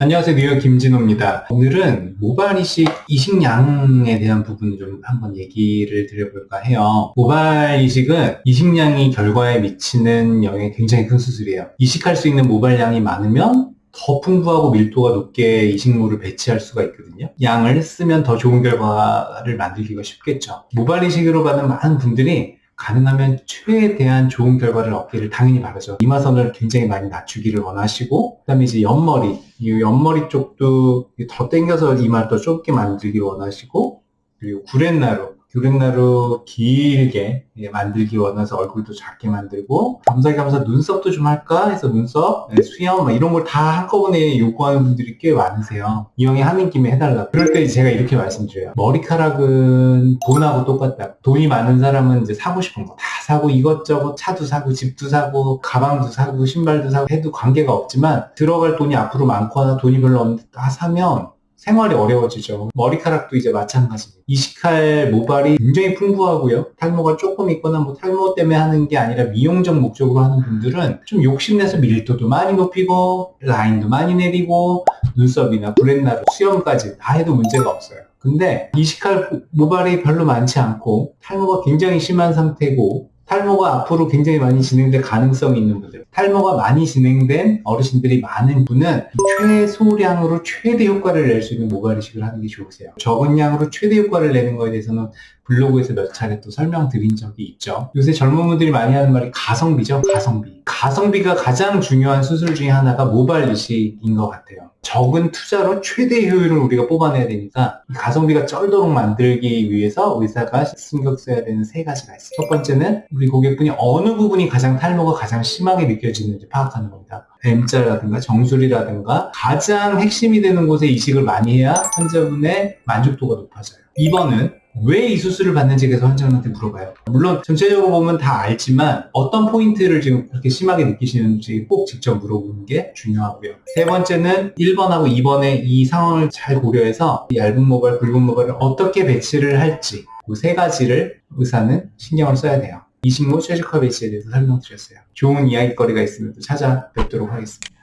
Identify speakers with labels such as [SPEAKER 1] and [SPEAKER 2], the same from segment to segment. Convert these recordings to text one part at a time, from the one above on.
[SPEAKER 1] 안녕하세요. 뉴욕 김진호입니다. 오늘은 모발 이식 이식량에 대한 부분을 좀 한번 얘기를 드려볼까 해요. 모발 이식은 이식량이 결과에 미치는 영향이 굉장히 큰 수술이에요. 이식할 수 있는 모발량이 많으면 더 풍부하고 밀도가 높게 이식물을 배치할 수가 있거든요. 양을 쓰면 더 좋은 결과를 만들기가 쉽겠죠. 모발 이식으로 받는 많은 분들이 가능하면 최대한 좋은 결과를 얻기를 당연히 바라죠. 이마선을 굉장히 많이 낮추기를 원하시고, 그 다음에 이제 옆머리, 이 옆머리 쪽도 더 당겨서 이마를 더 좁게 만들기 원하시고, 그리고 구렛나루, 구렛나루 길게 만들기 원해서 얼굴도 작게 만들고 겸사겸사 눈썹도 좀 할까 해서 눈썹, 네, 수염 막 이런 걸 다 한꺼번에 요구하는 분들이 꽤 많으세요. 이왕에 하는 김에 해달라. 그럴 때 제가 이렇게 말씀드려요. 머리카락은 돈하고 똑같다. 돈이 많은 사람은 이제 사고 싶은 거 다 사고 이것저것 차도 사고 집도 사고 가방도 사고 신발도 사고 해도 관계가 없지만 들어갈 돈이 앞으로 많거나 돈이 별로 없는데 다 사면 생활이 어려워지죠. 머리카락도 이제 마찬가지입니다. 이식할 모발이 굉장히 풍부하고요. 탈모가 조금 있거나 뭐 탈모 때문에 하는 게 아니라 미용적 목적으로 하는 분들은 좀 욕심내서 밀도도 많이 높이고 라인도 많이 내리고 눈썹이나 브렛나루, 수염까지 다 해도 문제가 없어요. 근데 이식할 모발이 별로 많지 않고 탈모가 굉장히 심한 상태고 탈모가 앞으로 굉장히 많이 진행될 가능성이 있는 분들. 탈모가 많이 진행된 어르신들이 많은 분은 최소량으로 최대 효과를 낼 수 있는 모발 이식을 하는 게 좋으세요. 적은 양으로 최대 효과를 내는 거에 대해서는 블로그에서 몇 차례 또 설명드린 적이 있죠. 요새 젊은 분들이 많이 하는 말이 가성비죠 가성비. 가성비가 가장 중요한 수술 중에 하나가 모발 이식인 것 같아요 적은 투자로 최대 효율을 우리가 뽑아내야 되니까 가성비가 쩔도록 만들기 위해서 의사가 신경 써야 되는 세 가지가 있어요. 첫 번째는 우리 고객분이 어느 부분이 가장 탈모가 가장 심하게 느껴지는지 파악하는 겁니다. M자라든가 정수리라든가 가장 핵심이 되는 곳에 이식을 많이 해야 환자분의 만족도가 높아져요. 2번은 왜 이 수술을 받는지 계속 환자분한테 물어봐요. 물론 전체적으로 보면 다 알지만 어떤 포인트를 지금 그렇게 심하게 느끼시는지 꼭 직접 물어보는 게 중요하고요. 세 번째는 1번하고 2번의 이 상황을 잘 고려해서 얇은 모발, 굵은 모발을 어떻게 배치를 할지 그 세 가지를 의사는 신경을 써야 돼요. 이식모 최적화 배치에 대해서 설명드렸어요. 좋은 이야기거리가 있으면 또 찾아뵙도록 하겠습니다.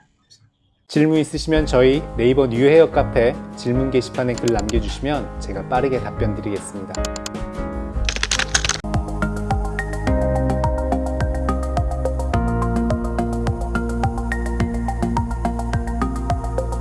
[SPEAKER 2] 질문 있으시면 저희 네이버 뉴헤어 카페 질문 게시판에 글 남겨주시면 제가 빠르게 답변 드리겠습니다.